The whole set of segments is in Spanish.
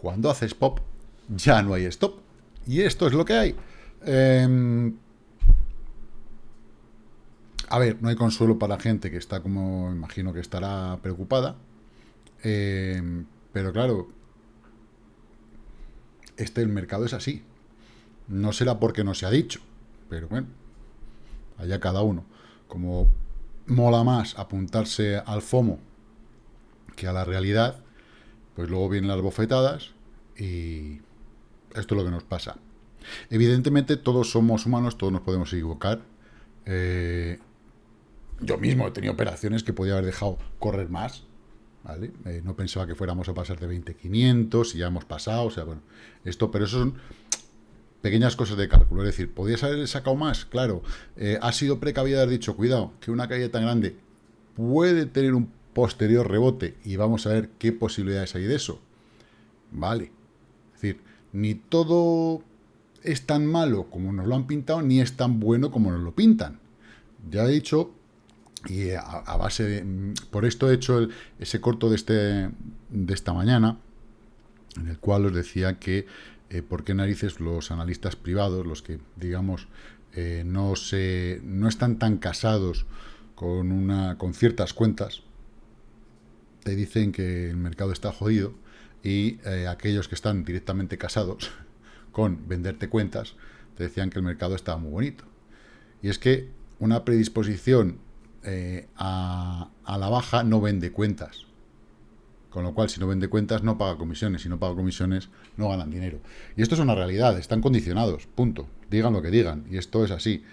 cuando haces pop, ya no hay stop. Y esto es lo que hay. Em, a ver, no hay consuelo para gente que está como, imagino que estará preocupada. Em, pero claro, este el mercado es así. No será porque no se ha dicho, pero bueno, allá cada uno. Como mola más apuntarse al FOMO que a la realidad, pues luego vienen las bofetadas y esto es lo que nos pasa. Evidentemente todos somos humanos, todos nos podemos equivocar. Eh, yo mismo he tenido operaciones que podía haber dejado correr más. Eh, no pensaba que fuéramos a pasar de 20.500 y ya hemos pasado, o sea, bueno, esto, pero eso son pequeñas cosas de cálculo, es decir, ¿podías haber sacado más? Claro, eh, ha sido precavido haber dicho, cuidado, que una caída tan grande puede tener un posterior rebote y vamos a ver qué posibilidades hay de eso. Vale, es decir, ni todo es tan malo como nos lo han pintado, ni es tan bueno como nos lo pintan. Ya he dicho, y a, base de... Mm, por esto he hecho ese corto de, este, de esta mañana, en el cual os decía que eh, por qué narices los analistas privados, los que, digamos, eh, no, se, no están tan casados con, una, con ciertas cuentas, te dicen que el mercado está jodido y eh, aquellos que están directamente casados con venderte cuentas, te decían que el mercado estaba muy bonito. Y es que una predisposición a, a la baja no vende cuentas. Con lo cual, si no vende cuentas, no paga comisiones. Si no paga comisiones, no ganan dinero. Y esto es una realidad, están condicionados, punto. Digan lo que digan, y esto es así.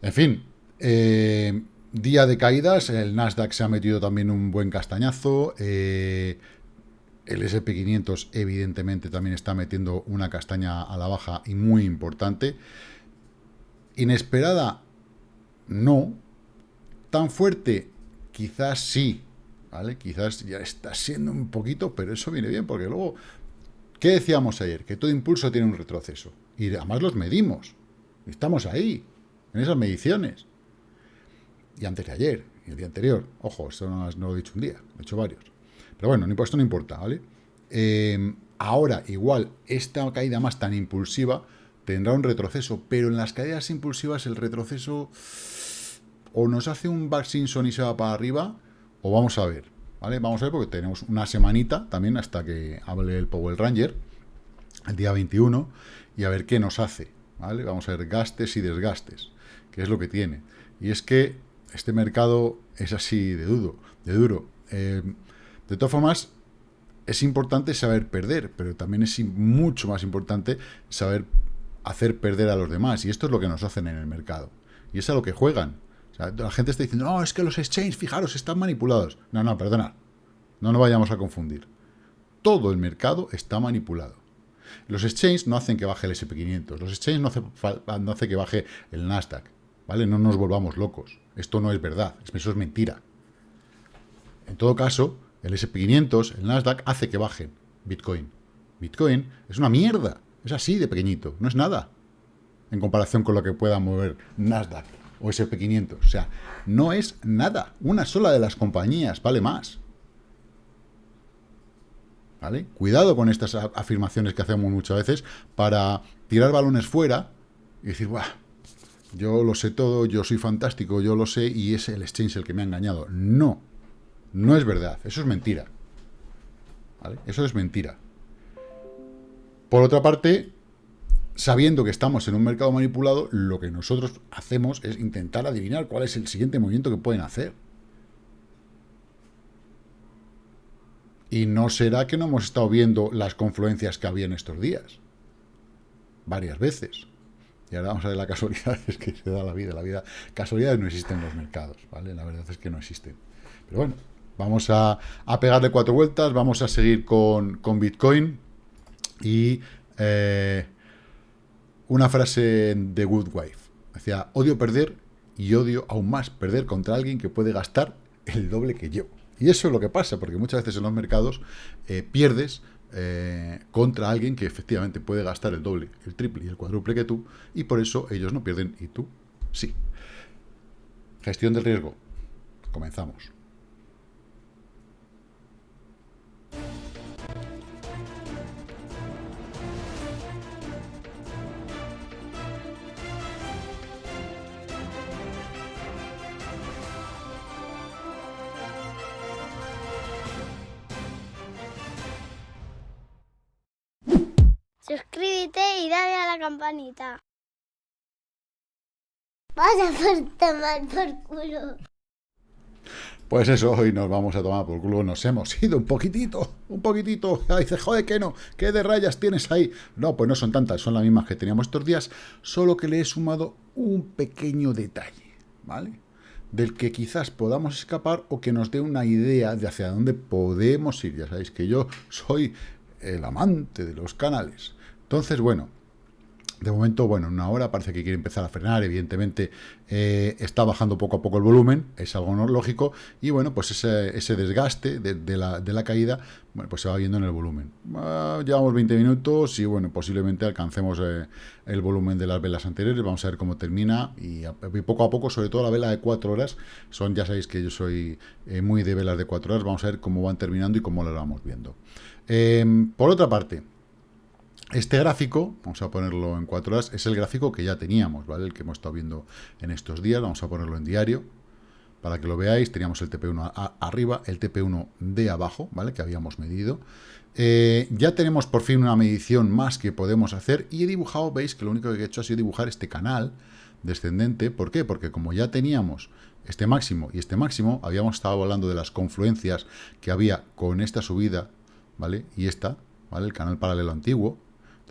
En fin, eh, día de caídas, el Nasdaq se ha metido también un buen castañazo. Eh, el SP500 evidentemente también está metiendo una castaña a la baja y muy importante. Inesperada, no. Tan fuerte, quizás sí, ¿vale? Quizás ya está siendo un poquito, pero eso viene bien, porque luego, ¿qué decíamos ayer? Que todo impulso tiene un retroceso. Y además los medimos. Estamos ahí, en esas mediciones. Y antes de ayer, y el día anterior. Ojo, esto no, lo he dicho un día, he hecho varios. Pero bueno, esto no importa, ¿vale? Eh, ahora, igual, esta caída más tan impulsiva tendrá un retroceso, pero en las caídas impulsivas el retroceso o nos hace un back y se va para arriba, o vamos a ver, ¿vale? Vamos a ver porque tenemos una semanita también hasta que hable el Power Ranger, el día 21, y a ver qué nos hace, ¿vale? Vamos a ver gastes y desgastes, que es lo que tiene. Y es que este mercado es así de duro, de duro. Eh, de todas formas, es importante saber perder, pero también es mucho más importante saber hacer perder a los demás. Y esto es lo que nos hacen en el mercado. Y es a lo que juegan la gente está diciendo, no, es que los exchanges, fijaros, están manipulados. No, no, perdona. No nos vayamos a confundir. Todo el mercado está manipulado. Los exchanges no hacen que baje el SP500. Los exchanges no hacen no hace que baje el Nasdaq. ¿Vale? No nos volvamos locos. Esto no es verdad. Eso es mentira. En todo caso, el SP500, el Nasdaq, hace que bajen Bitcoin. Bitcoin es una mierda. Es así de pequeñito. No es nada. En comparación con lo que pueda mover Nasdaq o SP500. O sea, no es nada. Una sola de las compañías vale más. ¿Vale? Cuidado con estas afirmaciones que hacemos muchas veces para tirar balones fuera y decir, Buah, yo lo sé todo, yo soy fantástico, yo lo sé y es el exchange el que me ha engañado. No, no es verdad, eso es mentira. ¿Vale? Eso es mentira. Por otra parte, sabiendo que estamos en un mercado manipulado, lo que nosotros hacemos es intentar adivinar cuál es el siguiente movimiento que pueden hacer. Y no será que no hemos estado viendo las confluencias que había en estos días. Varias veces. Y ahora vamos a ver la casualidad es que se da la vida. La vida, casualidades no existen en los mercados, ¿vale? La verdad es que no existen. Pero bueno, vamos a, pegarle cuatro vueltas, vamos a seguir con, con Bitcoin y eh, una frase de Good Wife. Decía, odio perder y odio aún más perder contra alguien que puede gastar el doble que yo. Y eso es lo que pasa, porque muchas veces en los mercados eh, pierdes eh, contra alguien que efectivamente puede gastar el doble, el triple y el cuádruple que tú, y por eso ellos no pierden y tú sí. Gestión del riesgo. Comenzamos. Campanita. Vaya por tomar por culo. Pues eso, hoy nos vamos a tomar por culo, nos hemos ido un poquitito, un poquitito. dice, joder, que no, ¿qué de rayas tienes ahí? No, pues no son tantas, son las mismas que teníamos estos días, solo que le he sumado un pequeño detalle, ¿vale? Del que quizás podamos escapar o que nos dé una idea de hacia dónde podemos ir. Ya sabéis que yo soy el amante de los canales. Entonces, bueno, de momento, bueno, en una hora parece que quiere empezar a frenar, evidentemente eh, está bajando poco a poco el volumen, es algo no lógico, y bueno, pues ese, desgaste de, la, caída, bueno, pues se va viendo en el volumen. Ah, llevamos 20 minutos y bueno, posiblemente alcancemos eh, el volumen de las velas anteriores, vamos a ver cómo termina, y, poco a poco, sobre todo la vela de 4 horas, son, ya sabéis que yo soy eh, muy de velas de 4 horas, vamos a ver cómo van terminando y cómo las vamos viendo. por otra parte, este gráfico, vamos a ponerlo en cuatro horas, es el gráfico que ya teníamos, ¿vale? El que hemos estado viendo en estos días, vamos a ponerlo en diario, para que lo veáis, teníamos el TP1 arriba, el TP1 de abajo, ¿vale? Que habíamos medido. Eh, ya tenemos por fin una medición más que podemos hacer, y he dibujado, veis que lo único que he hecho ha sido dibujar este canal descendente, ¿por qué? Porque como ya teníamos este máximo y este máximo, habíamos estado hablando de las confluencias que había con esta subida, ¿vale? Y esta, ¿vale? El canal paralelo antiguo,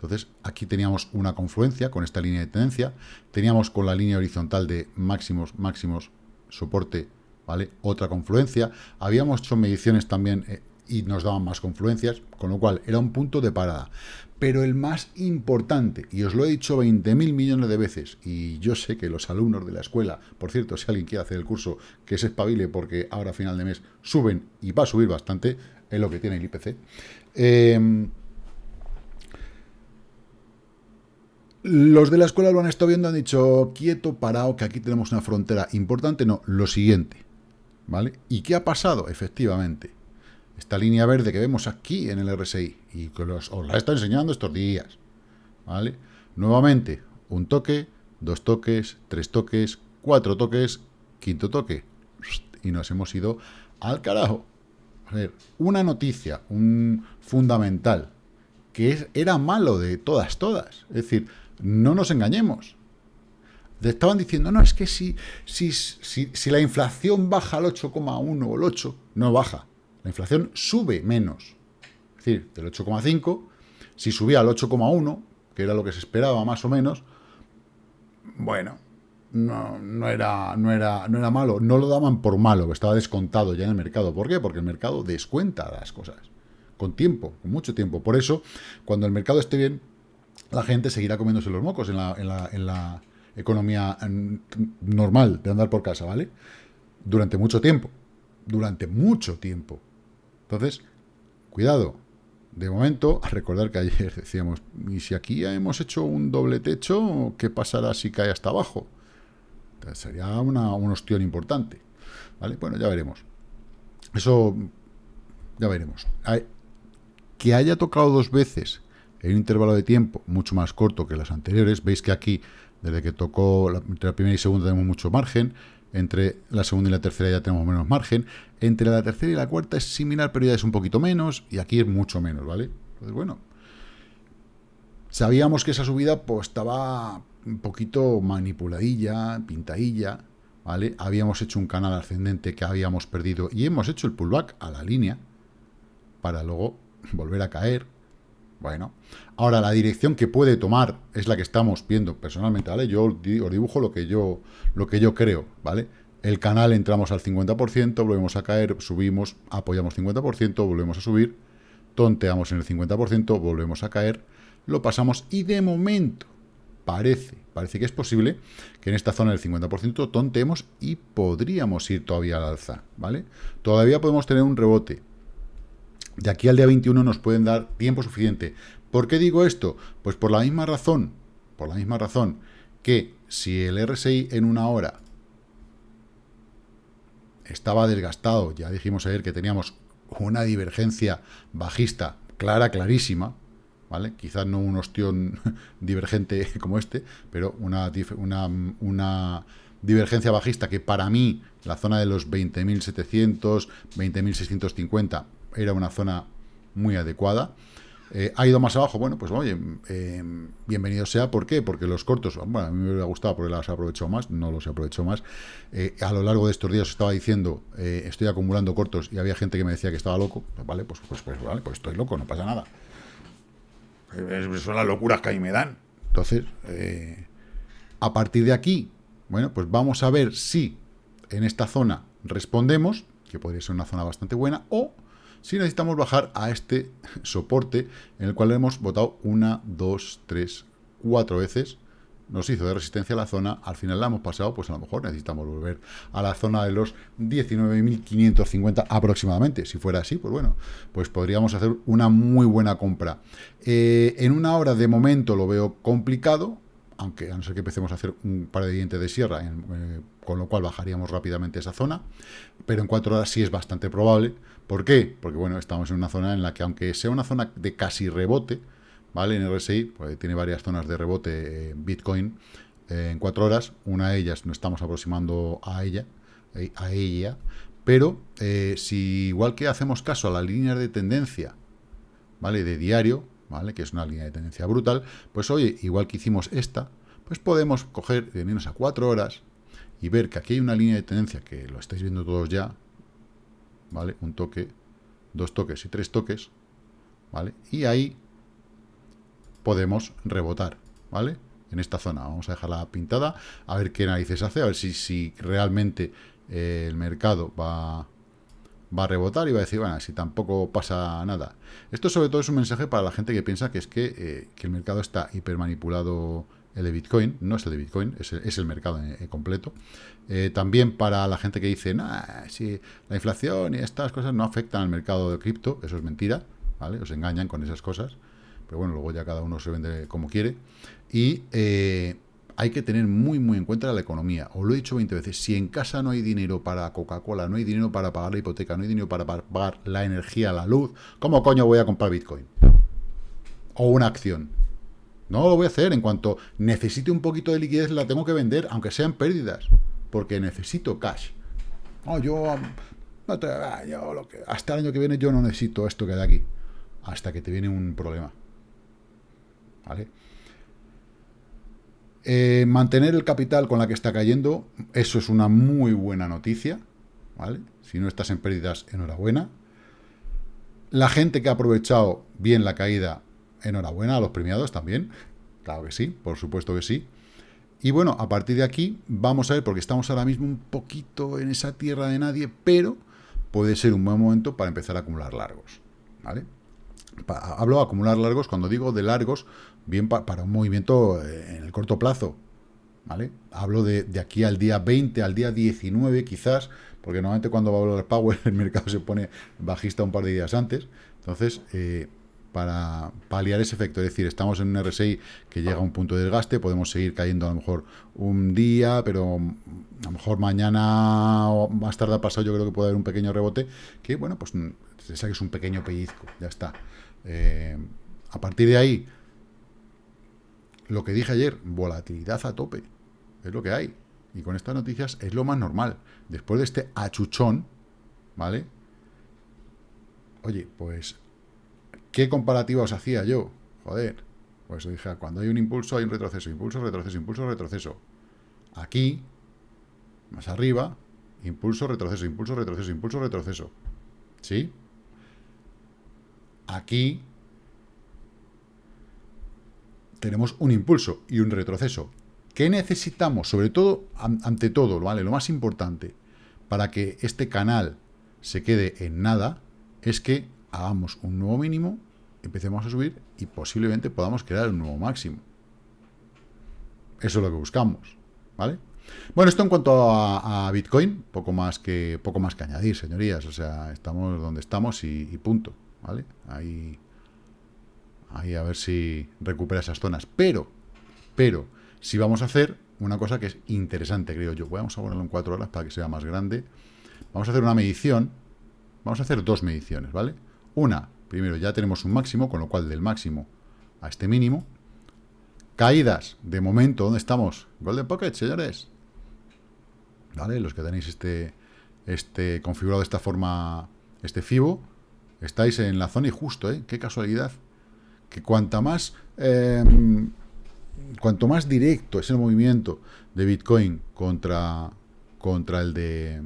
entonces, aquí teníamos una confluencia con esta línea de tendencia, teníamos con la línea horizontal de máximos, máximos, soporte, ¿vale? Otra confluencia, habíamos hecho mediciones también eh, y nos daban más confluencias, con lo cual era un punto de parada. Pero el más importante, y os lo he dicho 20.000 millones de veces, y yo sé que los alumnos de la escuela, por cierto, si alguien quiere hacer el curso, que se espabile porque ahora a final de mes suben y va a subir bastante, es lo que tiene el IPC, eh, Los de la escuela lo han estado viendo, han dicho, quieto, parado, que aquí tenemos una frontera importante. No, lo siguiente, ¿vale? ¿Y qué ha pasado? Efectivamente, esta línea verde que vemos aquí en el RSI, y que os la está enseñando estos días, ¿vale? Nuevamente, un toque, dos toques, tres toques, cuatro toques, quinto toque, y nos hemos ido al carajo. A ver, una noticia, un fundamental, que era malo de todas, todas. Es decir, no nos engañemos. Estaban diciendo, no, es que si, si, si, la inflación baja al 8,1 o el 8, no baja. La inflación sube menos. Es decir, del 8,5, si subía al 8,1, que era lo que se esperaba más o menos, bueno, no, no, era, no, era, no era malo. No lo daban por malo, estaba descontado ya en el mercado. ¿Por qué? Porque el mercado descuenta las cosas. Con tiempo, con mucho tiempo. Por eso, cuando el mercado esté bien, la gente seguirá comiéndose los mocos en la, economía normal de andar por casa, ¿vale? Durante mucho tiempo. Durante mucho tiempo. Entonces, cuidado. De momento, a recordar que ayer decíamos, ¿y si aquí hemos hecho un doble techo, qué pasará si cae hasta abajo? Sería una, un importante. ¿Vale? Bueno, ya veremos. Eso, ya veremos. Que haya tocado dos veces en un intervalo de tiempo mucho más corto que las anteriores. Veis que aquí, desde que tocó la, entre la primera y segunda tenemos mucho margen, entre la segunda y la tercera ya tenemos menos margen, entre la tercera y la cuarta es similar, pero ya es un poquito menos, y aquí es mucho menos, ¿vale? Entonces, bueno, sabíamos que esa subida pues estaba un poquito manipuladilla, pintadilla, ¿vale? Habíamos hecho un canal ascendente que habíamos perdido y hemos hecho el pullback a la línea para luego volver a caer, bueno, ahora la dirección que puede tomar es la que estamos viendo personalmente, ¿vale? Yo os dibujo lo que yo, lo que yo creo, ¿vale? El canal entramos al 50%, volvemos a caer, subimos, apoyamos 50%, volvemos a subir, tonteamos en el 50%, volvemos a caer, lo pasamos y de momento parece, parece que es posible que en esta zona del 50% tonteemos y podríamos ir todavía al alza, ¿vale? Todavía podemos tener un rebote, de aquí al día 21 nos pueden dar tiempo suficiente. ¿Por qué digo esto? Pues por la misma razón, por la misma razón que si el RSI en una hora estaba desgastado, ya dijimos ayer que teníamos una divergencia bajista clara, clarísima, ¿vale? Quizás no un ostión divergente como este, pero una, una, una divergencia bajista que para mí, la zona de los 20.700, 20.650 era una zona muy adecuada. Eh, ¿Ha ido más abajo? Bueno, pues oye, eh, bienvenido sea. ¿Por qué? Porque los cortos, bueno, a mí me hubiera gustado porque las he aprovechado más, no los he aprovechado más. Eh, a lo largo de estos días estaba diciendo, estoy acumulando cortos y había gente que me decía que estaba loco. Pues vale, pues, pues, pues, vale, pues estoy loco, no pasa nada. son las locuras que ahí me dan. Entonces, a partir de aquí, bueno, pues vamos a ver si en esta zona respondemos, que podría ser una zona bastante buena, o si necesitamos bajar a este soporte en el cual hemos votado una, dos, tres, cuatro veces, nos hizo de resistencia a la zona, al final la hemos pasado, pues a lo mejor necesitamos volver a la zona de los 19.550 aproximadamente. Si fuera así, pues bueno, pues podríamos hacer una muy buena compra. Eh, en una hora de momento lo veo complicado, aunque a no ser que empecemos a hacer un par de dientes de sierra, eh, con lo cual bajaríamos rápidamente esa zona, pero en cuatro horas sí es bastante probable. ¿Por qué? Porque bueno, estamos en una zona en la que aunque sea una zona de casi rebote, ¿vale? En RSI, pues tiene varias zonas de rebote eh, Bitcoin eh, en cuatro horas, una de ellas nos estamos aproximando a ella, a ella, pero si igual que hacemos caso a la línea de tendencia, ¿vale? De diario, ¿vale? Que es una línea de tendencia brutal, pues oye, igual que hicimos esta, pues podemos coger, venirnos a cuatro horas y ver que aquí hay una línea de tendencia que lo estáis viendo todos ya, ¿vale? Un toque, dos toques y tres toques, ¿vale? Y ahí podemos rebotar, ¿vale? En esta zona. Vamos a dejarla pintada, a ver qué narices hace, a ver si, si realmente eh, el mercado va, va a rebotar y va a decir, bueno, si tampoco pasa nada. Esto sobre todo es un mensaje para la gente que piensa que es que, eh, el mercado está hipermanipulado el de Bitcoin, no es el de Bitcoin, es el, mercado en, completo. Eh, también para la gente que dice, nah, si la inflación y estas cosas no afectan al mercado de cripto, eso es mentira, ¿vale? Os engañan con esas cosas, pero bueno, luego ya cada uno se vende como quiere. Y eh, hay que tener muy, muy en cuenta la economía. Os lo he dicho 20 veces, si en casa no hay dinero para Coca-Cola, no hay dinero para pagar la hipoteca, no hay dinero para pagar la energía, la luz, ¿cómo coño voy a comprar Bitcoin? O una acción. No lo voy a hacer. En cuanto necesite un poquito de liquidez, la tengo que vender, aunque sean pérdidas. Porque necesito cash. No, yo, no te, ah, yo hasta el año que viene yo no necesito esto que hay aquí. Hasta que te viene un problema. ¿Vale? Eh, mantener el capital con la que está cayendo, eso es una muy buena noticia, ¿vale? Si no estás en pérdidas, enhorabuena. La gente que ha aprovechado bien la caída, enhorabuena a los premiados también. Claro que sí, por supuesto que sí. Y bueno, a partir de aquí vamos a ver, porque estamos ahora mismo un poquito en esa tierra de nadie, pero puede ser un buen momento para empezar a acumular largos, ¿vale? Hablo de acumular largos, cuando digo de largos, bien para un movimiento eh, en el corto plazo, ¿vale? Hablo de, aquí al día 20, al día 19 quizás, porque normalmente cuando va a hablar Power el mercado se pone bajista un par de días antes, entonces, eh, para paliar ese efecto, es decir, estamos en un RSI que llega a un punto de desgaste, podemos seguir cayendo a lo mejor un día, pero a lo mejor mañana o más tarde pasado yo creo que puede haber un pequeño rebote, que bueno, pues se saque un pequeño pellizco, ya está. Eh, a partir de ahí, lo que dije ayer, volatilidad a tope, es lo que hay. Y con estas noticias es lo más normal. Después de este achuchón, ¿vale? Oye, pues, ¿qué comparativa os hacía yo? Joder, pues dije, cuando hay un impulso hay un retroceso, impulso, retroceso, impulso, retroceso. Aquí, más arriba, impulso, retroceso, impulso, retroceso, impulso, retroceso. ¿Sí? Aquí tenemos un impulso y un retroceso. ¿Qué necesitamos? Sobre todo, ante todo, ¿vale? lo más importante para que este canal se quede en nada es que hagamos un nuevo mínimo, empecemos a subir y posiblemente podamos crear un nuevo máximo. Eso es lo que buscamos, ¿vale? Bueno, esto en cuanto a, Bitcoin, poco más que poco más que añadir, señorías. O sea, estamos donde estamos y, y punto, ¿vale? Ahí Ahí a ver si recupera esas zonas. Pero, pero, si vamos a hacer una cosa que es interesante, creo yo. Vamos a ponerlo en cuatro horas para que sea más grande. Vamos a hacer una medición. Vamos a hacer dos mediciones, ¿vale? Una, primero ya tenemos un máximo, con lo cual del máximo a este mínimo. Caídas, de momento, ¿dónde estamos? Golden Pocket, señores. ¿Vale? Los que tenéis este, este configurado de esta forma, este FIBO, estáis en la zona y justo, ¿eh? Qué casualidad que cuanta más, eh, cuanto más directo es el movimiento de Bitcoin contra, contra el de,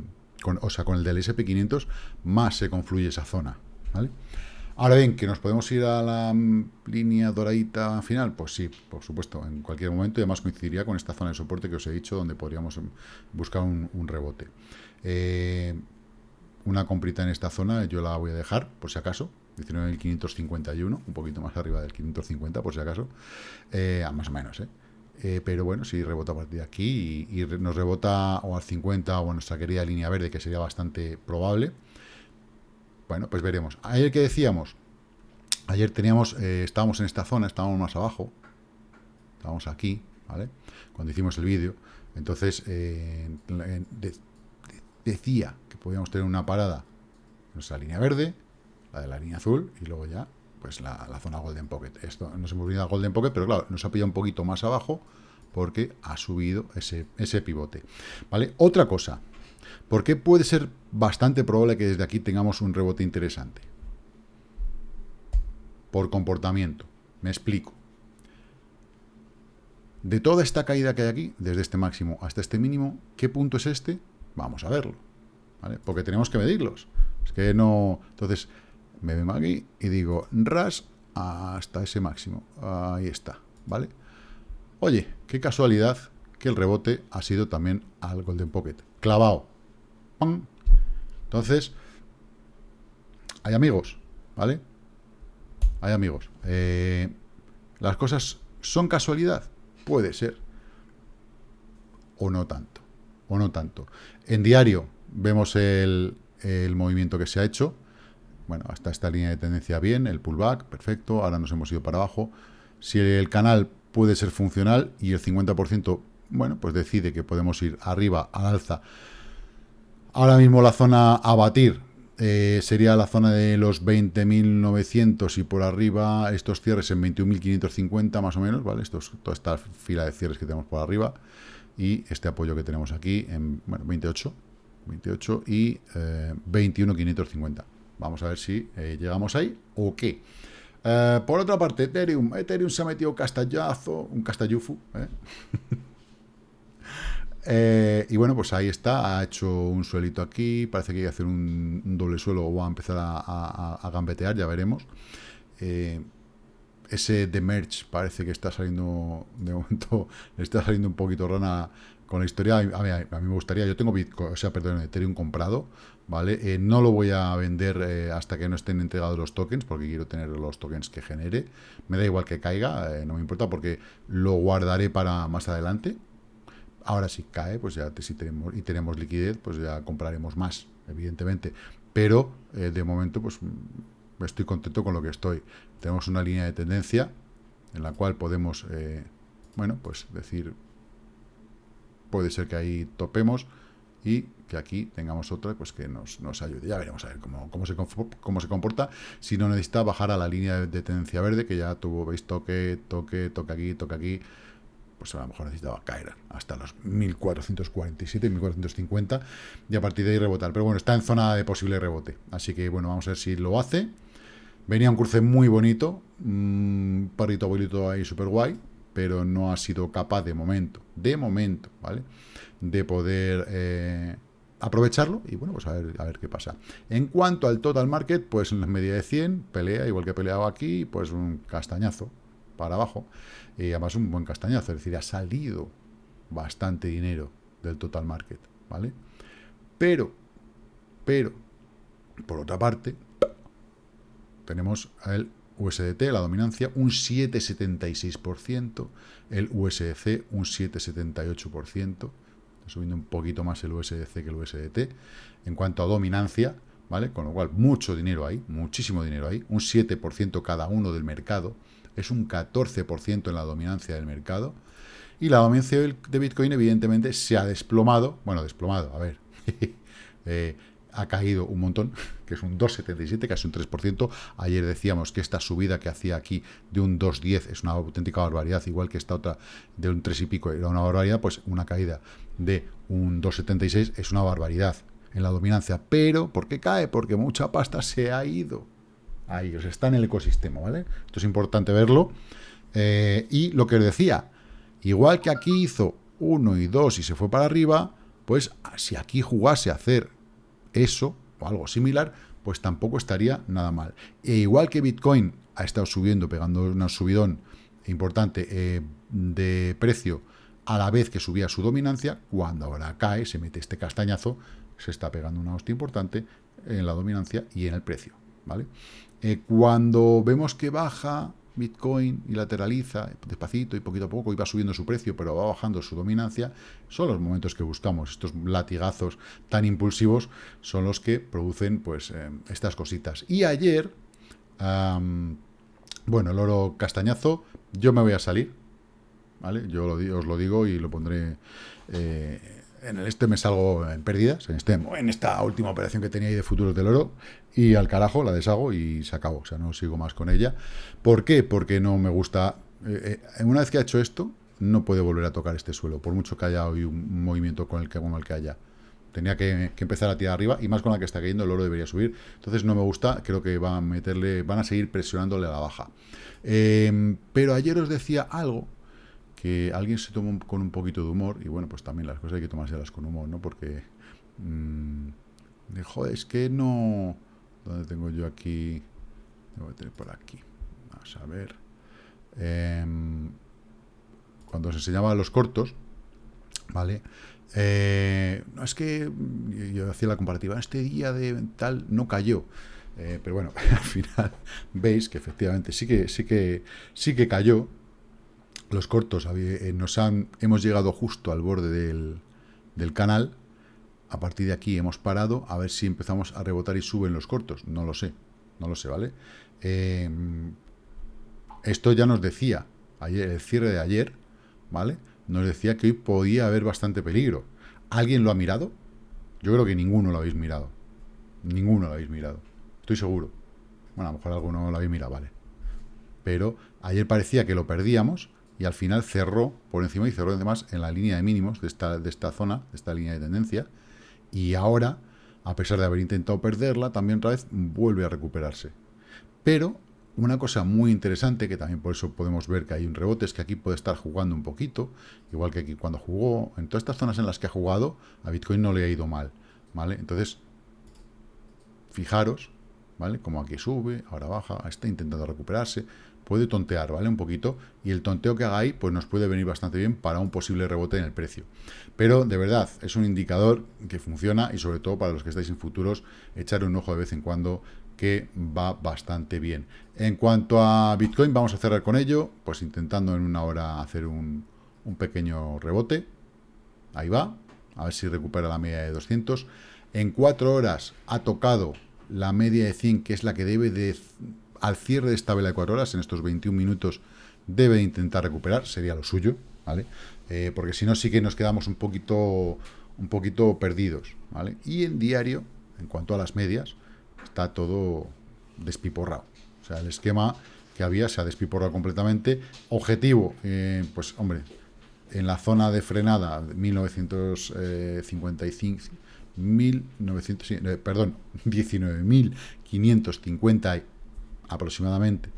o sea, con el del SP500, más se confluye esa zona, ¿vale? Ahora bien, ¿que nos podemos ir a la mm, línea doradita final? Pues sí, por supuesto, en cualquier momento, y además coincidiría con esta zona de soporte que os he dicho, donde podríamos mm, buscar un, rebote. Eh, una comprita en esta zona yo la voy a dejar, por si acaso, 19.551, un poquito más arriba del 550, por si acaso, eh, más o menos, ¿eh? ¿eh? pero bueno, si rebota a partir de aquí y, nos rebota o al 50 o nuestra querida línea verde, que sería bastante probable, bueno, pues veremos. Ayer que decíamos, ayer teníamos, eh, estábamos en esta zona, estábamos más abajo, estábamos aquí, ¿vale? Cuando hicimos el vídeo, entonces decía podíamos tener una parada nuestra línea verde, la de la línea azul, y luego ya, pues la, zona Golden Pocket. Esto nos hemos venido a Golden Pocket, pero claro, nos ha pillado un poquito más abajo porque ha subido ese, ese pivote. ¿Vale? Otra cosa, ¿Por qué puede ser bastante probable que desde aquí tengamos un rebote interesante? Por comportamiento. Me explico. De toda esta caída que hay aquí, desde este máximo hasta este mínimo, ¿qué punto es este? Vamos a verlo. Porque tenemos que medirlos. Es que no... Entonces, me vengo aquí y digo, ras hasta ese máximo. Ahí está, ¿vale? Oye, qué casualidad que el rebote ha sido también al Golden Pocket. Clavado. Entonces, hay amigos, ¿vale? Hay amigos. Eh, ¿Las cosas son casualidad? Puede ser. O no tanto. O no tanto. En diario vemos el, movimiento que se ha hecho. Bueno, hasta esta línea de tendencia bien, el pullback, perfecto. Ahora nos hemos ido para abajo. Si el canal puede ser funcional y el 50%, bueno, pues decide que podemos ir arriba al alza Ahora mismo la zona a batir eh, sería la zona de los 20.900 y por arriba estos cierres en 21.550 más o menos, ¿vale? Esto es toda esta fila de cierres que tenemos por arriba y este apoyo que tenemos aquí en bueno, 28, 28 y 21.550. Eh, Vamos a ver si eh, llegamos ahí o qué. por otra parte, Ethereum. Ethereum se ha metido castallazo, un castallufu, Eh, y bueno, pues ahí está, ha hecho un suelito aquí, parece que hay que hacer un, doble suelo o va a empezar a, gambetear, ya veremos. Eh, ese de merch parece que está saliendo, de momento, le está saliendo un poquito rana con la historia. A mí, me gustaría, yo tengo Bitcoin, o sea, perdón, Ethereum comprado, ¿vale? Eh, no lo voy a vender hasta que no estén entregados los tokens, porque quiero tener los tokens que genere. Me da igual que caiga, no me importa, porque lo guardaré para más adelante, Ahora si cae, pues ya si tenemos y tenemos liquidez, pues ya compraremos más, evidentemente. Pero eh, de momento, pues mm, estoy contento con lo que estoy. Tenemos una línea de tendencia en la cual podemos, eh, bueno, pues decir, puede ser que ahí topemos y que aquí tengamos otra pues que nos, nos ayude. Ya veremos a ver cómo, cómo, se, cómo se comporta. Si no necesita bajar a la línea de tendencia verde, que ya tuvo, veis, toque, toque, toque aquí, toque aquí pues a lo mejor necesitaba caer hasta los 1447, 1450 y a partir de ahí rebotar. Pero bueno, está en zona de posible rebote. Así que bueno, vamos a ver si lo hace. Venía un cruce muy bonito, un parrito abuelito ahí súper guay, pero no ha sido capaz de momento, de momento, ¿vale? De poder eh, aprovecharlo y bueno, pues a ver, a ver qué pasa. En cuanto al total market, pues en la media de 100, pelea, igual que he peleado aquí, pues un castañazo para abajo y además un buen castañazo, es decir, ha salido bastante dinero del total market, ¿vale? Pero, pero, por otra parte, tenemos el USDT, la dominancia, un 7,76%, el USDC un 7,78%, está subiendo un poquito más el USDC que el USDT, en cuanto a dominancia, ¿vale? Con lo cual, mucho dinero ahí, muchísimo dinero ahí, un 7% cada uno del mercado, es un 14% en la dominancia del mercado. Y la dominancia de Bitcoin, evidentemente, se ha desplomado. Bueno, desplomado, a ver. Eh, ha caído un montón, que es un 2,77, casi un 3%. Ayer decíamos que esta subida que hacía aquí de un 2,10 es una auténtica barbaridad, igual que esta otra de un 3 y pico era una barbaridad, pues una caída de un 2,76 es una barbaridad en la dominancia. Pero, ¿por qué cae? Porque mucha pasta se ha ido ahí, o sea, está en el ecosistema, ¿vale? Esto es importante verlo. Eh, y lo que os decía, igual que aquí hizo 1 y 2 y se fue para arriba, pues si aquí jugase a hacer eso o algo similar, pues tampoco estaría nada mal. E igual que Bitcoin ha estado subiendo, pegando un subidón importante eh, de precio a la vez que subía su dominancia, cuando ahora cae, se mete este castañazo, se está pegando una hostia importante en la dominancia y en el precio, ¿vale? Eh, cuando vemos que baja Bitcoin y lateraliza despacito y poquito a poco, y va subiendo su precio, pero va bajando su dominancia, son los momentos que buscamos. Estos latigazos tan impulsivos son los que producen pues eh, estas cositas. Y ayer, bueno, el oro castañazo, yo me voy a salir, ¿vale? Yo os lo digo y lo pondré... Eh, en el este me salgo en pérdidas, en, este, en esta última operación que tenía ahí de futuros del oro, y al carajo la deshago y se acabó, o sea, no sigo más con ella. ¿Por qué? Porque no me gusta... Eh, eh, una vez que ha hecho esto, no puede volver a tocar este suelo, por mucho que haya hoy un movimiento con el que, como el que haya. Tenía que, empezar a tirar arriba, y más con la que está cayendo, el oro debería subir. Entonces no me gusta, creo que van a meterle, van a seguir presionándole a la baja. Eh, pero ayer os decía algo que alguien se toma con un poquito de humor, y bueno, pues también las cosas hay que tomárselas con humor, ¿no? Porque, mmm, joder, es que no... ¿Dónde tengo yo aquí? Que tener por aquí. Vamos a ver. Em, cuando se enseñaba los cortos, ¿vale? Eh, no es que yo hacía la comparativa, este día de tal no cayó. Eh, pero bueno, al final veis que efectivamente sí que sí que sí que cayó, los cortos eh, nos han, hemos llegado justo al borde del, canal, a partir de aquí hemos parado, a ver si empezamos a rebotar y suben los cortos, no lo sé, no lo sé, ¿vale? Em, esto ya nos decía, ayer, el cierre de ayer, ¿vale? Nos decía que hoy podía haber bastante peligro. ¿Alguien lo ha mirado? Yo creo que ninguno lo habéis mirado. Ninguno lo habéis mirado. Estoy seguro. Bueno, a lo mejor alguno lo habéis mirado, vale. Pero ayer parecía que lo perdíamos y al final cerró por encima y cerró además en la línea de mínimos de esta, de esta zona, de esta línea de tendencia, y ahora, a pesar de haber intentado perderla, también otra vez vuelve a recuperarse. Pero una cosa muy interesante, que también por eso podemos ver que hay un rebote, es que aquí puede estar jugando un poquito, igual que aquí cuando jugó, en todas estas zonas en las que ha jugado, a Bitcoin no le ha ido mal, ¿vale? Entonces, fijaros, ¿vale? Como aquí sube, ahora baja, está intentando recuperarse, puede tontear, ¿vale? Un poquito, y el tonteo que haga ahí, pues nos puede venir bastante bien para un posible rebote en el precio. Pero, de verdad, es un indicador que funciona, y sobre todo para los que estáis en futuros, echar un ojo de vez en cuando, que va bastante bien. En cuanto a Bitcoin, vamos a cerrar con ello, pues intentando en una hora hacer un, un pequeño rebote. Ahí va, a ver si recupera la media de 200. En cuatro horas ha tocado la media de 100, que es la que debe de al cierre de esta vela de 4 horas, en estos 21 minutos, debe intentar recuperar, sería lo suyo, ¿vale? Eh, porque si no, sí que nos quedamos un poquito, un poquito perdidos, ¿vale? Y en diario, en cuanto a las medias, está todo despiporrado. O sea, el esquema que había se ha despiporrado completamente. Objetivo, eh, pues hombre, en la zona de frenada 1955, 1900, eh, perdón, 19.550 aproximadamente.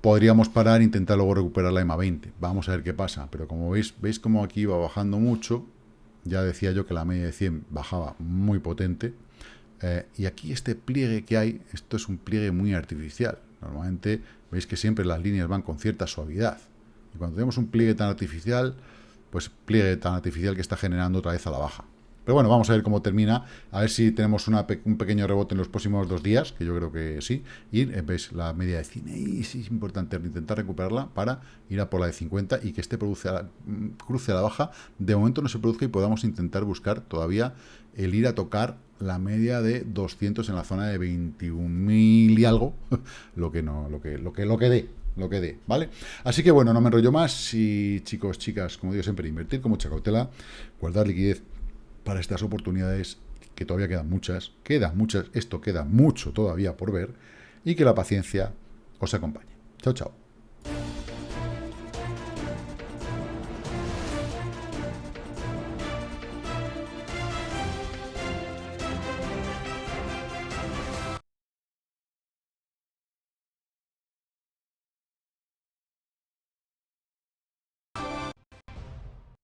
Podríamos parar e intentar luego recuperar la EMA 20. Vamos a ver qué pasa. Pero como veis, veis como aquí va bajando mucho. Ya decía yo que la media de 100 bajaba muy potente. Eh, y aquí este pliegue que hay, esto es un pliegue muy artificial. Normalmente veis que siempre las líneas van con cierta suavidad. Y cuando tenemos un pliegue tan artificial, pues pliegue tan artificial que está generando otra vez a la baja. Pero bueno, vamos a ver cómo termina, a ver si tenemos un pequeño rebote en los próximos dos días, que yo creo que sí, y eh, veis la media de cine, y sí es importante intentar recuperarla para ir a por la de 50 y que este produce mm, cruce a la baja, de momento no se produzca y podamos intentar buscar todavía el ir a tocar la media de 200 en la zona de 21.000 y algo, lo que no, lo que, lo que, lo que dé, lo que dé, ¿vale? Así que bueno, no me enrollo más y chicos, chicas, como digo siempre, invertir con mucha cautela, guardar liquidez para estas oportunidades, que todavía quedan muchas, quedan muchas, esto queda mucho todavía por ver, y que la paciencia os acompañe. Chao, chao.